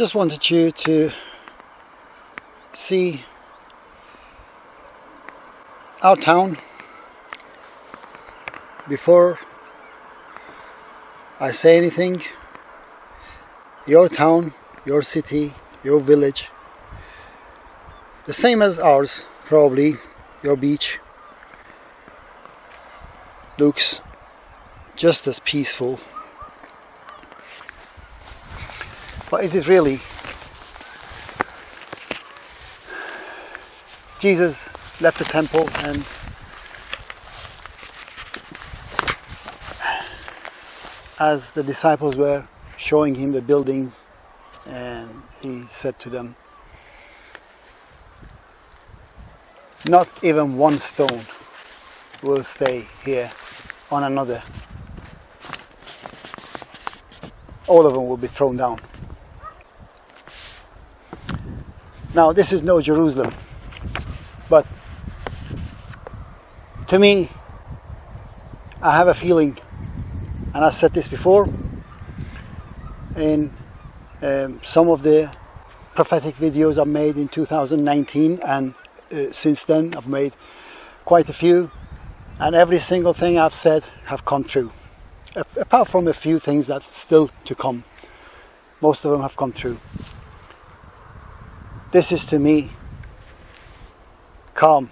just wanted you to see our town before I say anything. Your town your city your village the same as ours probably your beach looks just as peaceful but is it really? Jesus left the temple and as the disciples were showing him the buildings and he said to them not even one stone will stay here on another. All of them will be thrown down now this is no Jerusalem but to me I have a feeling and I said this before in um, some of the prophetic videos I made in 2019 and uh, since then I've made quite a few and every single thing I've said have come true apart from a few things that still to come. Most of them have come true this is to me calm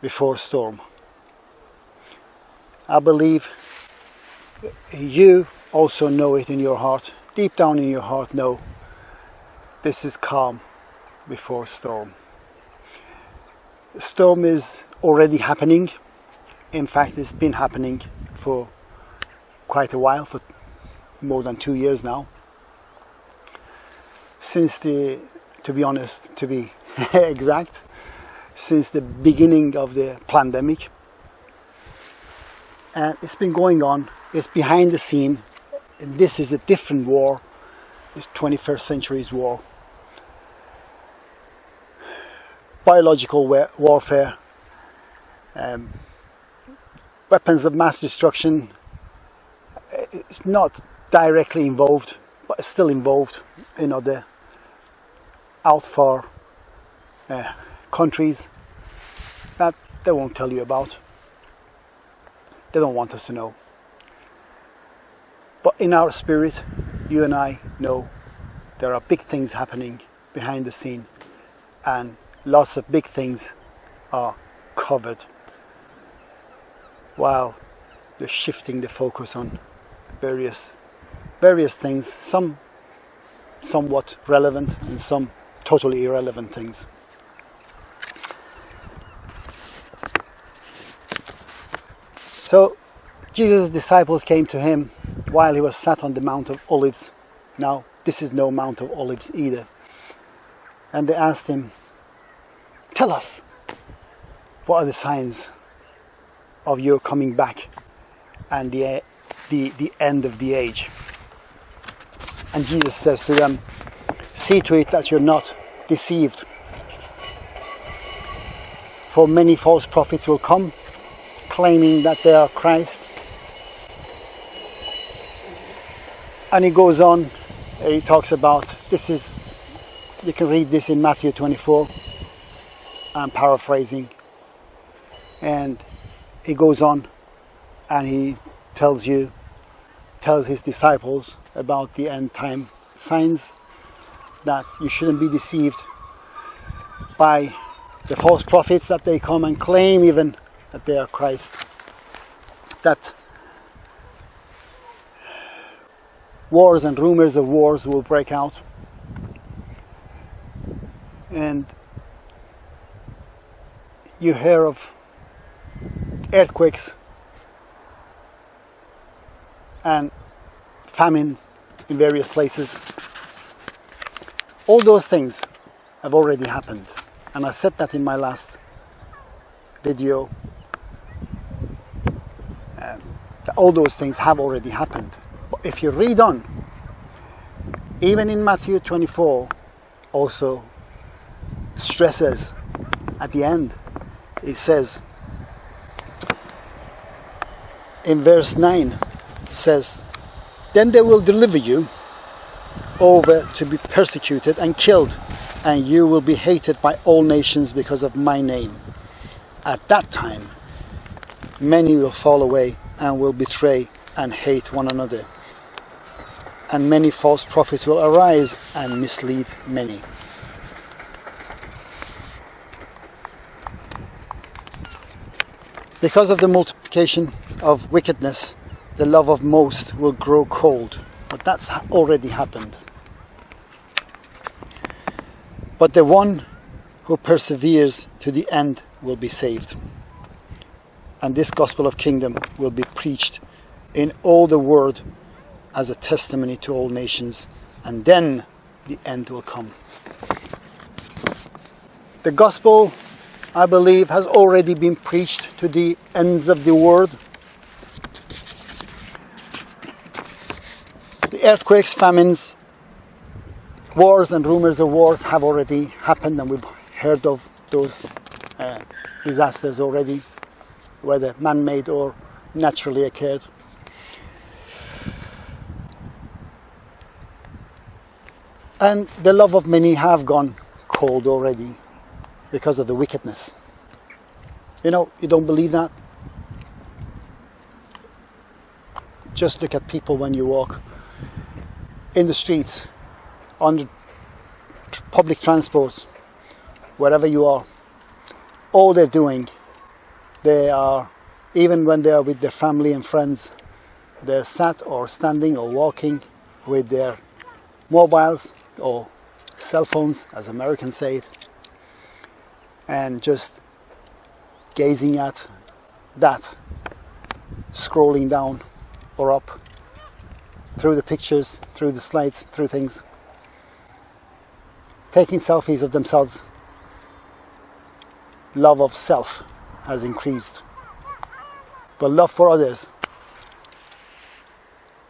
before storm. I believe you also know it in your heart, deep down in your heart know this is calm before storm. Storm is already happening. In fact, it's been happening for quite a while, for more than two years now. Since the to be honest, to be exact, since the beginning of the pandemic. And it's been going on, it's behind the scene. This is a different war, it's 21st century's war. Biological warfare, um, weapons of mass destruction, it's not directly involved, but it's still involved in other out for uh, countries that they won't tell you about. They don't want us to know. But in our spirit, you and I know there are big things happening behind the scene and lots of big things are covered while they're shifting the focus on various various things some somewhat relevant and some totally irrelevant things. So Jesus' disciples came to him while he was sat on the Mount of Olives. Now, this is no Mount of Olives either. And they asked him, Tell us, what are the signs of your coming back and the, the, the end of the age? And Jesus says to them, see to it that you're not deceived. For many false prophets will come claiming that they are Christ. And he goes on, he talks about this is, you can read this in Matthew 24. I'm paraphrasing. And he goes on and he tells you, tells his disciples about the end time signs that you shouldn't be deceived by the false prophets that they come and claim even that they are Christ. That wars and rumors of wars will break out. And you hear of earthquakes and famines in various places all those things have already happened. And I said that in my last video. Um, all those things have already happened. But if you read on, even in Matthew 24, also stresses at the end, it says, in verse 9, says, Then they will deliver you over to be persecuted and killed, and you will be hated by all nations because of my name. At that time, many will fall away and will betray and hate one another. And many false prophets will arise and mislead many. Because of the multiplication of wickedness, the love of most will grow cold. But that's already happened. But the one who perseveres to the end will be saved. And this gospel of kingdom will be preached in all the world as a testimony to all nations, and then the end will come. The gospel I believe, has already been preached to the ends of the world. The earthquakes, famines, wars and rumors of wars have already happened and we've heard of those uh, disasters already, whether man-made or naturally occurred. And the love of many have gone cold already because of the wickedness. You know, you don't believe that? Just look at people when you walk in the streets, on the public transport, wherever you are. All they're doing, they are, even when they are with their family and friends, they're sat or standing or walking with their mobiles or cell phones, as Americans say it, and just gazing at that, scrolling down or up through the pictures, through the slides, through things, taking selfies of themselves. Love of self has increased, but love for others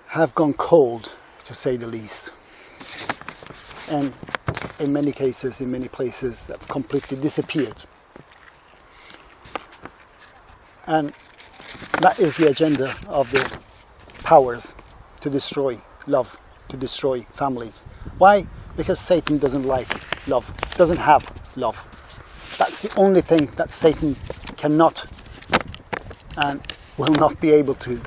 have gone cold, to say the least. And in many cases, in many places, have completely disappeared. And that is the agenda of the powers to destroy love, to destroy families. Why? Because Satan doesn't like love, doesn't have love. That's the only thing that Satan cannot and will not be able to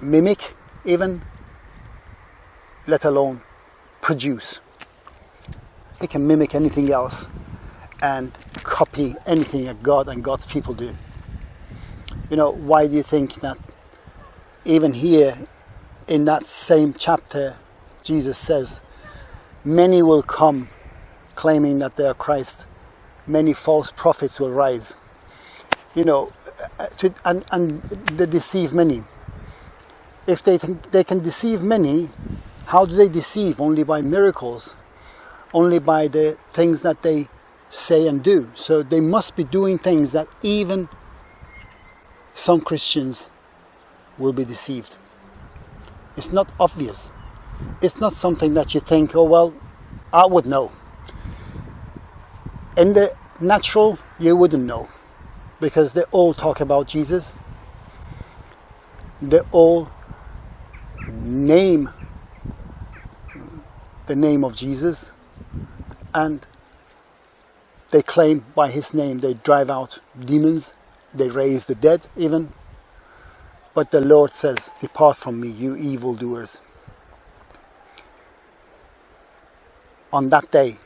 mimic, even, let alone produce. He can mimic anything else and copy anything that God and God's people do. You know, why do you think that even here in that same chapter, Jesus says, Many will come claiming that they are Christ, many false prophets will rise. You know, uh, to, and, and they deceive many. If they think they can deceive many, how do they deceive? Only by miracles only by the things that they say and do. So they must be doing things that even some Christians will be deceived. It's not obvious. It's not something that you think, oh, well, I would know. In the natural, you wouldn't know because they all talk about Jesus. They all name the name of Jesus and they claim by his name they drive out demons, they raise the dead even. But the Lord says, Depart from me, you evildoers. On that day,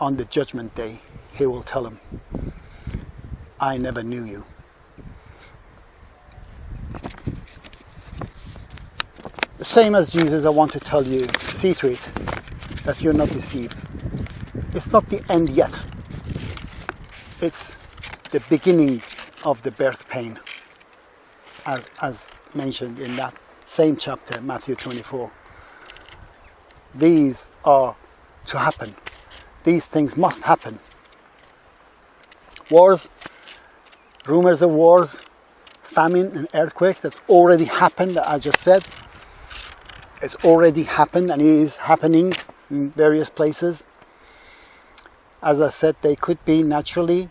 on the judgment day, he will tell them, I never knew you. The same as Jesus, I want to tell you, see to it that you're not deceived it's not the end yet. It's the beginning of the birth pain, as, as mentioned in that same chapter, Matthew 24. These are to happen. These things must happen. Wars, rumors of wars, famine and earthquake, that's already happened, as I just said. It's already happened and is happening in various places as I said, they could be naturally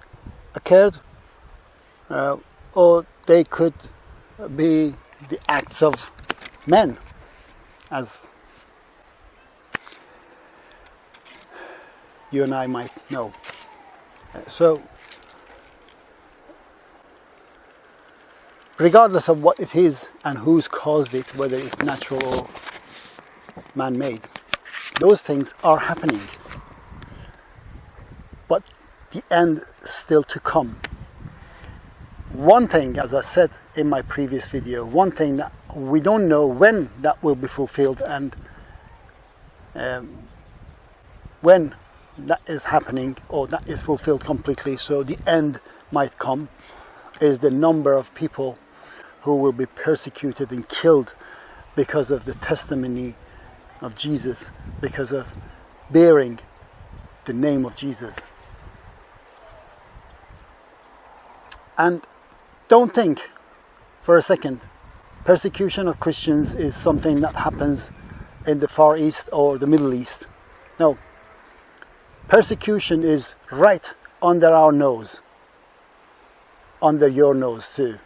occurred, uh, or they could be the acts of men, as you and I might know. Uh, so, regardless of what it is and who's caused it, whether it's natural or man-made, those things are happening. But the end still to come. One thing, as I said in my previous video, one thing that we don't know when that will be fulfilled and um, when that is happening or that is fulfilled completely, so the end might come, is the number of people who will be persecuted and killed because of the testimony of Jesus, because of bearing the name of Jesus. And don't think for a second persecution of Christians is something that happens in the Far East or the Middle East. No. Persecution is right under our nose. Under your nose too.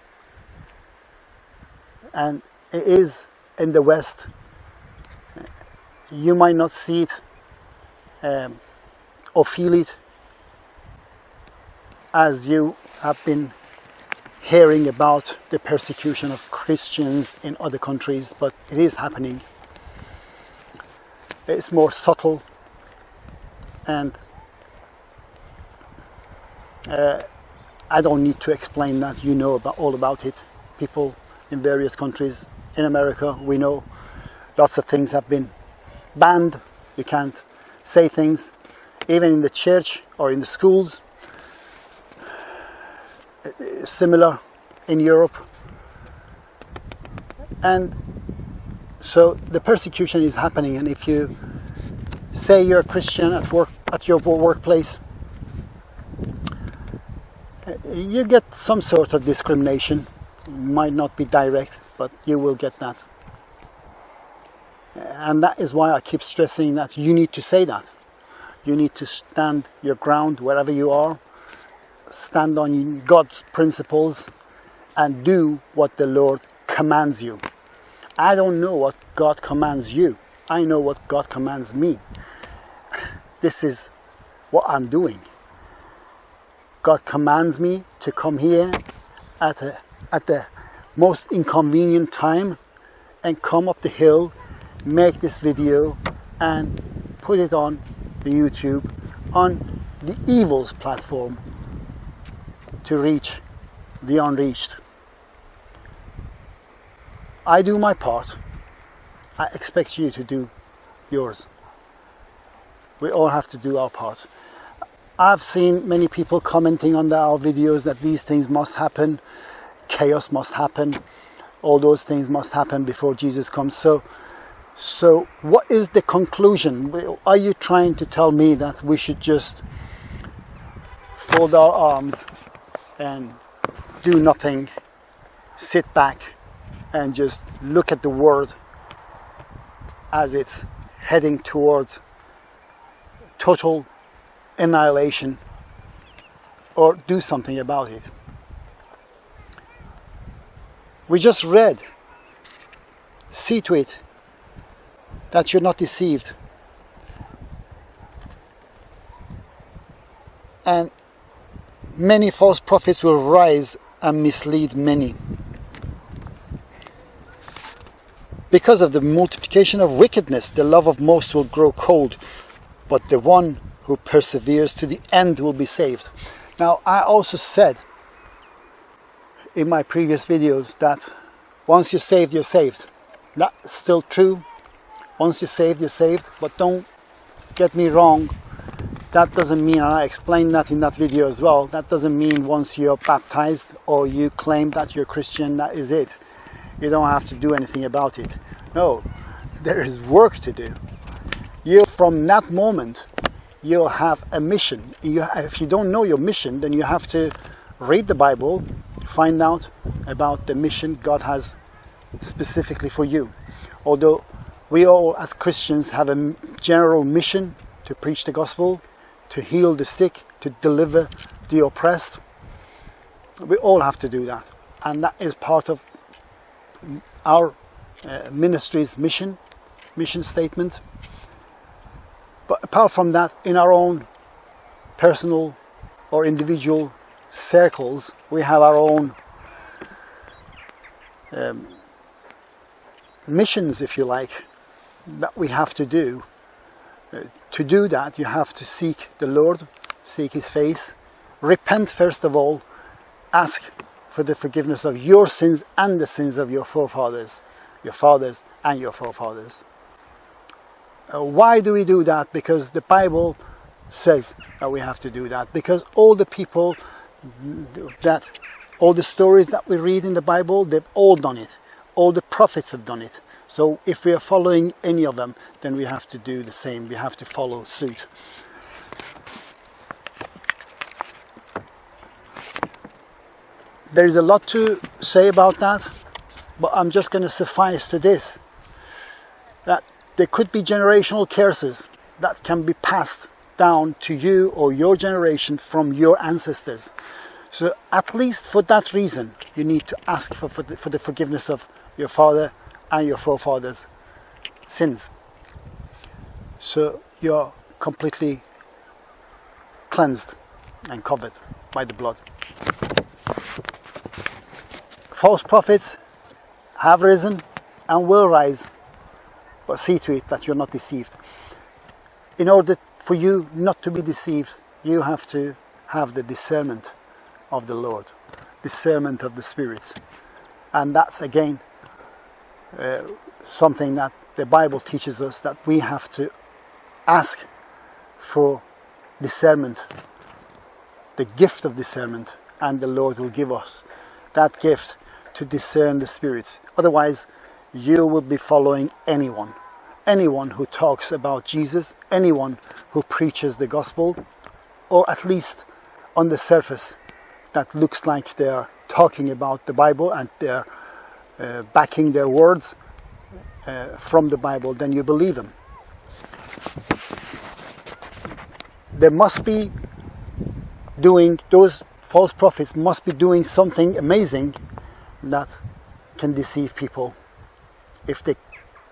And it is in the West. You might not see it um, or feel it as you have been hearing about the persecution of Christians in other countries, but it is happening. It's more subtle and uh, I don't need to explain that. You know about all about it. People in various countries, in America, we know lots of things have been banned. You can't say things, even in the church or in the schools similar in Europe. And so the persecution is happening and if you say you're a Christian at work at your workplace. You get some sort of discrimination. Might not be direct but you will get that. And that is why I keep stressing that you need to say that. You need to stand your ground wherever you are. Stand on God's principles and do what the Lord commands you. I don't know what God commands you. I know what God commands me. This is what I'm doing. God commands me to come here at, a, at the most inconvenient time and come up the hill, make this video and put it on the YouTube on the Evils platform to reach the unreached. I do my part. I expect you to do yours. We all have to do our part. I've seen many people commenting on our videos that these things must happen, chaos must happen, all those things must happen before Jesus comes. So, so what is the conclusion? Are you trying to tell me that we should just fold our arms and do nothing, sit back and just look at the world as it's heading towards total annihilation or do something about it. We just read, see to it that you're not deceived. And many false prophets will rise and mislead many. Because of the multiplication of wickedness, the love of most will grow cold, but the one who perseveres to the end will be saved. Now, I also said in my previous videos that once you're saved, you're saved. That's still true. Once you're saved, you're saved, but don't get me wrong, that doesn't mean, and I explained that in that video as well, that doesn't mean once you're baptized or you claim that you're Christian, that is it. You don't have to do anything about it. No, there is work to do. You, from that moment, you'll have a mission. You, if you don't know your mission, then you have to read the Bible, find out about the mission God has specifically for you. Although we all as Christians have a general mission to preach the gospel, to heal the sick, to deliver the oppressed. We all have to do that. And that is part of our uh, ministry's mission, mission statement. But apart from that, in our own personal or individual circles, we have our own um, missions, if you like, that we have to do. Uh, to do that, you have to seek the Lord, seek His face, repent first of all, ask for the forgiveness of your sins and the sins of your forefathers, your fathers and your forefathers. Uh, why do we do that? Because the Bible says that we have to do that. Because all the people that, all the stories that we read in the Bible, they've all done it. All the prophets have done it. So if we are following any of them, then we have to do the same. We have to follow suit. There is a lot to say about that, but I'm just going to suffice to this that there could be generational curses that can be passed down to you or your generation from your ancestors. So at least for that reason, you need to ask for, for, the, for the forgiveness of your father and your forefathers' sins. So you're completely cleansed and covered by the blood. False prophets have risen and will rise, but see to it that you're not deceived. In order for you not to be deceived, you have to have the discernment of the Lord, discernment of the spirits. And that's again uh, something that the Bible teaches us that we have to ask for discernment, the gift of discernment, and the Lord will give us that gift to discern the spirits. Otherwise, you will be following anyone. Anyone who talks about Jesus, anyone who preaches the gospel, or at least on the surface, that looks like they are talking about the Bible and they're uh, backing their words uh, from the Bible, then you believe them. They must be doing, those false prophets must be doing something amazing that can deceive people. If they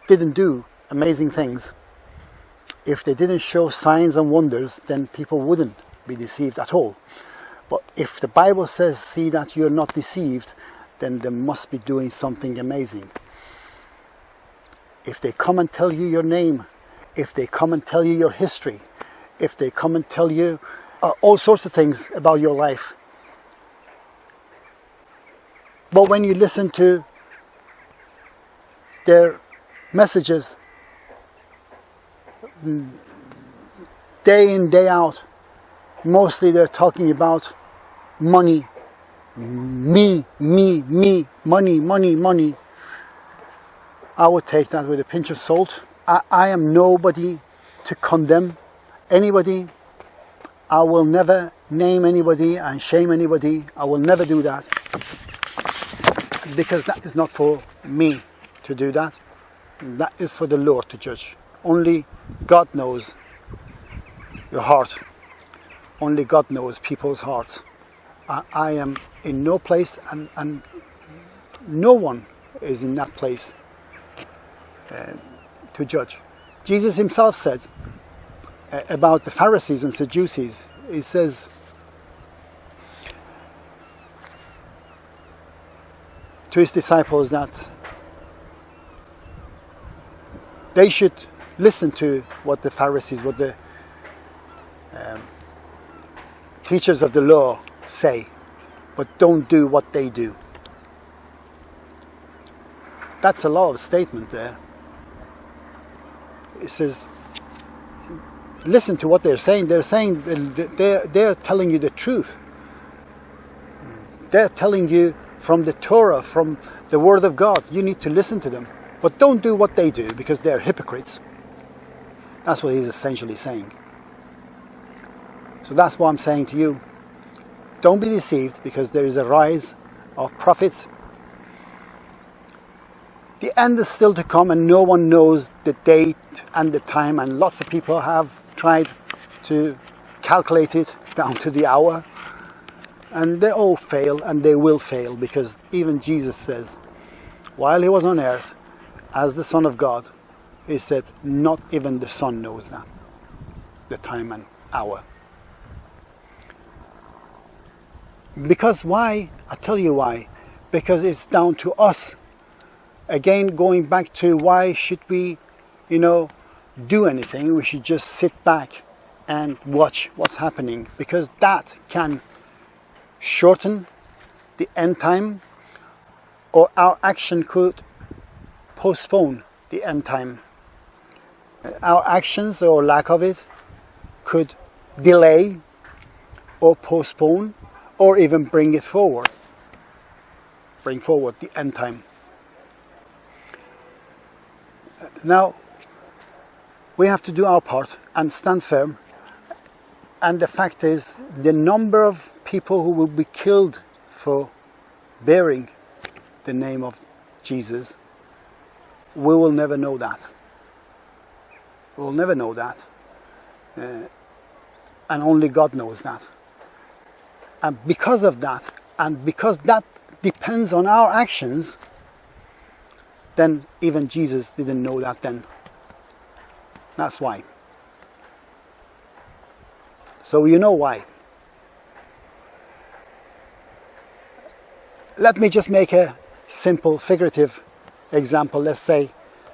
didn't do amazing things, if they didn't show signs and wonders, then people wouldn't be deceived at all. But if the Bible says, see that you're not deceived, then they must be doing something amazing. If they come and tell you your name, if they come and tell you your history, if they come and tell you uh, all sorts of things about your life. But when you listen to their messages mm, day in, day out, mostly they're talking about money, me, me, me, money, money, money. I would take that with a pinch of salt. I, I am nobody to condemn anybody. I will never name anybody and shame anybody. I will never do that. Because that is not for me to do that. That is for the Lord to judge. Only God knows your heart. Only God knows people's hearts. I, I am in no place and, and no one is in that place uh, to judge. Jesus himself said uh, about the Pharisees and Sadducees, he says, to his disciples that they should listen to what the Pharisees, what the um, teachers of the law say, but don't do what they do. That's a lot of statement there. It says, listen to what they're saying. They're saying they're, they're telling you the truth. They're telling you from the Torah, from the Word of God. You need to listen to them. But don't do what they do because they're hypocrites. That's what he's essentially saying. So that's what I'm saying to you. Don't be deceived because there is a rise of prophets. The end is still to come and no one knows the date and the time and lots of people have tried to calculate it down to the hour and they all fail and they will fail because even Jesus says while he was on earth as the Son of God he said not even the Son knows that the time and hour Because why? I tell you why. Because it's down to us. Again, going back to why should we, you know, do anything? We should just sit back and watch what's happening because that can shorten the end time or our action could postpone the end time. Our actions or lack of it could delay or postpone or even bring it forward. Bring forward the end time. Now, we have to do our part and stand firm. And the fact is, the number of people who will be killed for bearing the name of Jesus, we will never know that. We'll never know that. Uh, and only God knows that. And because of that, and because that depends on our actions, then even Jesus didn't know that then. That's why. So you know why. Let me just make a simple figurative example. Let's say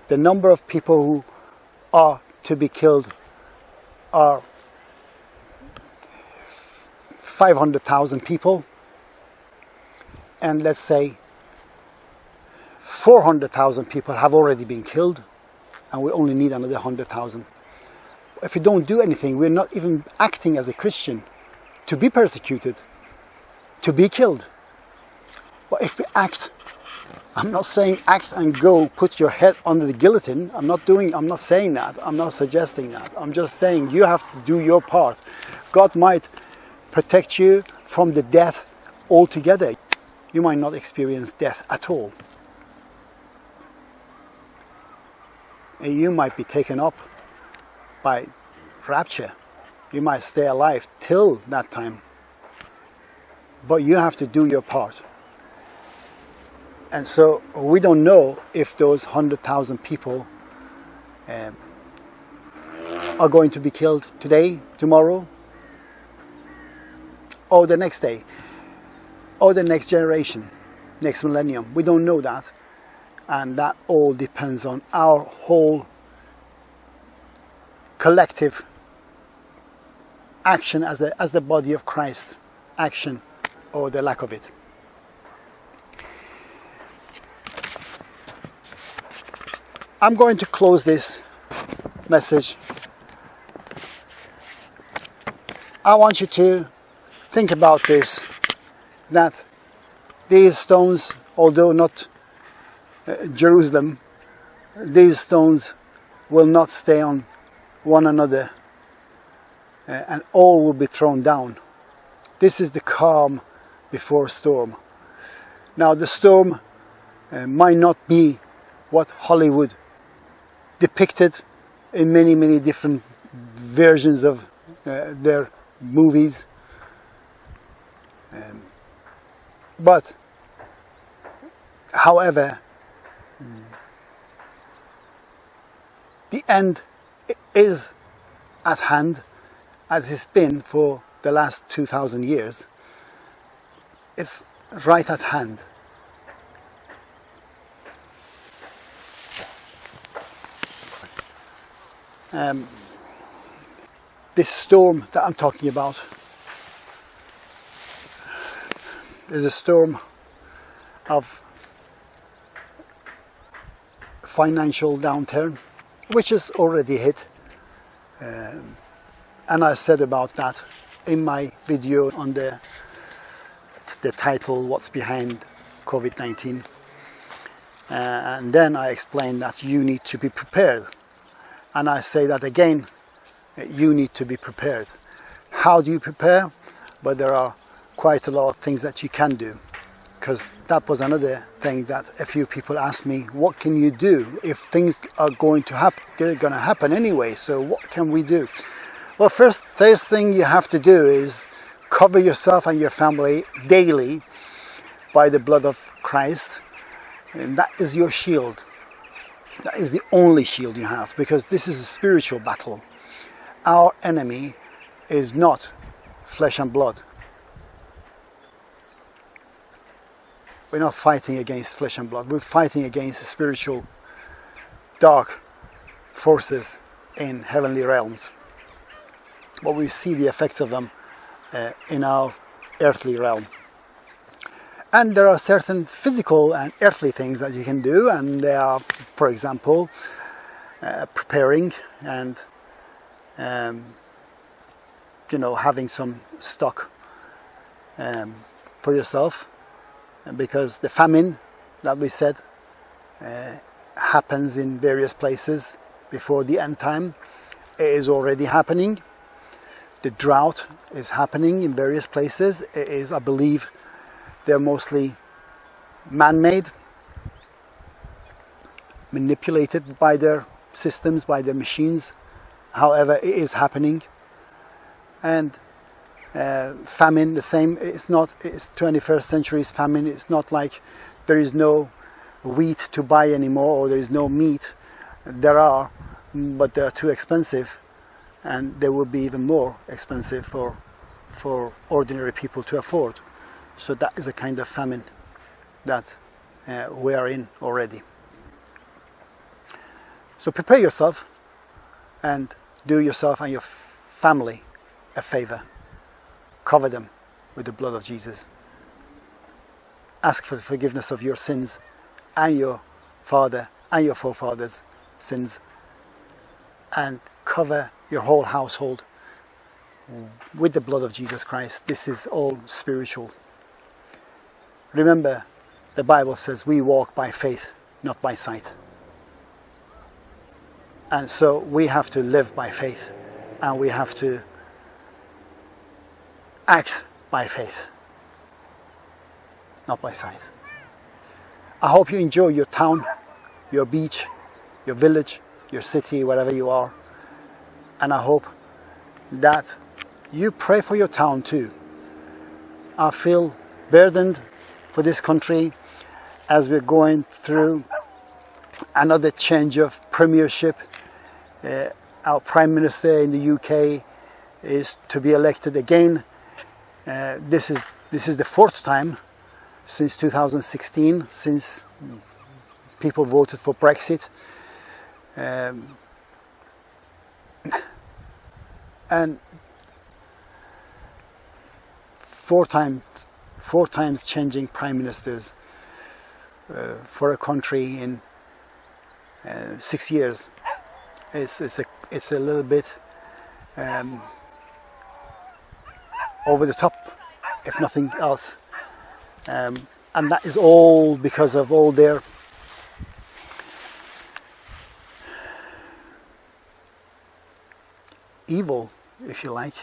the number of people who are to be killed are 500,000 people and let's say 400,000 people have already been killed and we only need another 100,000. If we don't do anything, we're not even acting as a Christian to be persecuted, to be killed. But if we act, I'm not saying act and go put your head under the guillotine. I'm not doing, I'm not saying that. I'm not suggesting that. I'm just saying you have to do your part. God might protect you from the death altogether. You might not experience death at all. And you might be taken up by rapture. You might stay alive till that time. But you have to do your part. And so we don't know if those 100,000 people um, are going to be killed today, tomorrow, or the next day or the next generation, next millennium. We don't know that. And that all depends on our whole collective action as, a, as the body of Christ, action or the lack of it. I'm going to close this message. I want you to think about this that these stones, although not uh, Jerusalem, these stones will not stay on one another uh, and all will be thrown down. This is the calm before storm. Now the storm uh, might not be what Hollywood depicted in many, many different versions of uh, their movies um, but, however, the end is at hand as it's been for the last 2000 years. It's right at hand. Um, this storm that I'm talking about is a storm of financial downturn which has already hit um, and I said about that in my video on the the title what's behind COVID-19 uh, and then I explained that you need to be prepared. And I say that again you need to be prepared. How do you prepare? But there are quite a lot of things that you can do because that was another thing that a few people asked me what can you do if things are going to happen they're going to happen anyway? So what can we do? Well first first thing you have to do is cover yourself and your family daily by the blood of Christ and that is your shield. That is the only shield you have because this is a spiritual battle. Our enemy is not flesh and blood we're not fighting against flesh and blood. We're fighting against spiritual dark forces in heavenly realms. But we see the effects of them uh, in our earthly realm. And there are certain physical and earthly things that you can do, and they are, for example, uh, preparing and um, you know having some stock um, for yourself because the famine that we said uh, happens in various places before the end time. It is already happening. The drought is happening in various places. It is i believe they're mostly man-made manipulated by their systems by their machines. However it is happening. And uh, famine the same it's not it's 21st century's famine it's not like there is no wheat to buy anymore or there is no meat. There are but they are too expensive and they will be even more expensive for for ordinary people to afford. So that is a kind of famine that uh, we are in already. So prepare yourself and do yourself and your family a favor cover them with the blood of Jesus. Ask for the forgiveness of your sins and your father and your forefathers' sins and cover your whole household with the blood of Jesus Christ. This is all spiritual. Remember, the Bible says we walk by faith, not by sight. And so we have to live by faith and we have to act by faith, not by sight. I hope you enjoy your town, your beach, your village, your city, wherever you are. And I hope that you pray for your town too. I feel burdened for this country as we're going through another change of premiership. Uh, our Prime Minister in the UK is to be elected again uh, this is this is the fourth time since 2016 since people voted for Brexit. Um, and four times four times changing prime ministers uh, for a country in uh, six years it's, it's a it's a little bit um, over the top, if nothing else. Um, and that is all because of all their evil, if you like,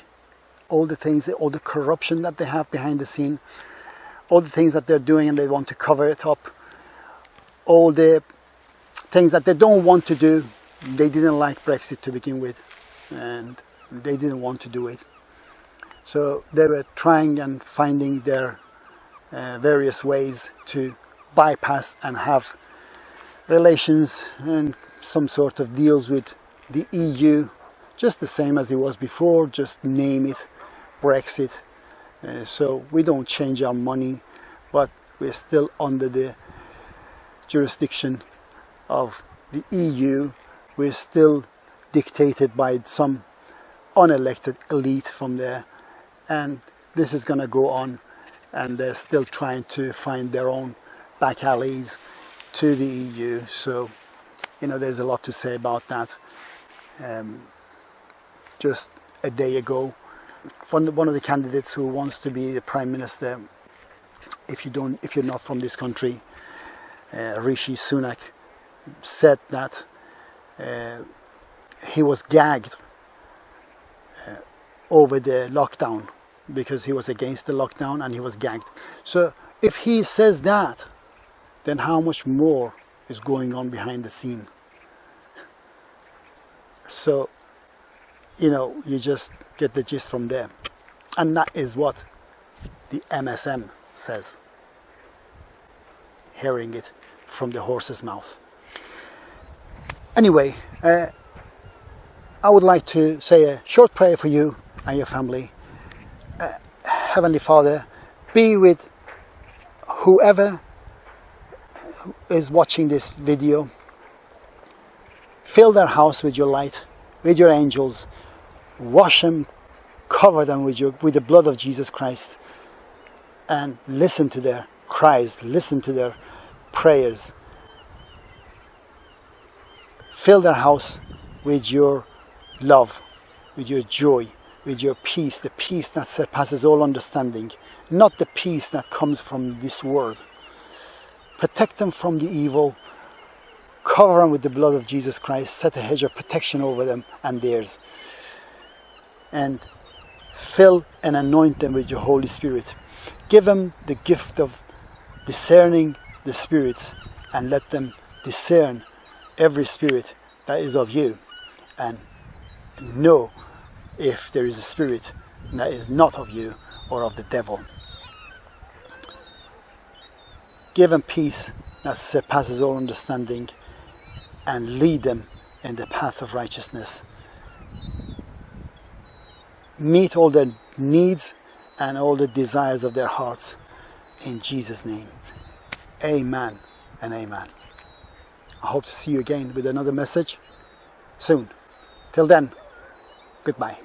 all the things, all the corruption that they have behind the scene, all the things that they're doing and they want to cover it up, all the things that they don't want to do. They didn't like Brexit to begin with, and they didn't want to do it. So they were trying and finding their uh, various ways to bypass and have relations and some sort of deals with the EU, just the same as it was before, just name it Brexit. Uh, so we don't change our money, but we're still under the jurisdiction of the EU. We're still dictated by some unelected elite from there and this is going to go on and they're still trying to find their own back alleys to the EU so you know there's a lot to say about that. Um, just a day ago one, one of the candidates who wants to be the prime minister if you don't if you're not from this country uh, Rishi Sunak said that uh, he was gagged over the lockdown because he was against the lockdown and he was gagged. So if he says that, then how much more is going on behind the scene? So, you know, you just get the gist from there. And that is what the MSM says. Hearing it from the horse's mouth. Anyway, uh, I would like to say a short prayer for you and your family. Uh, Heavenly Father, be with whoever is watching this video, fill their house with your light, with your angels, wash them, cover them with, your, with the blood of Jesus Christ, and listen to their cries, listen to their prayers. Fill their house with your love, with your joy, with your peace, the peace that surpasses all understanding, not the peace that comes from this world. Protect them from the evil, cover them with the blood of Jesus Christ, set a hedge of protection over them and theirs, and fill and anoint them with your Holy Spirit. Give them the gift of discerning the spirits and let them discern every spirit that is of you and know if there is a spirit that is not of you or of the devil. Give them peace that surpasses all understanding and lead them in the path of righteousness. Meet all their needs and all the desires of their hearts in Jesus' name. Amen and amen. I hope to see you again with another message soon. Till then, goodbye.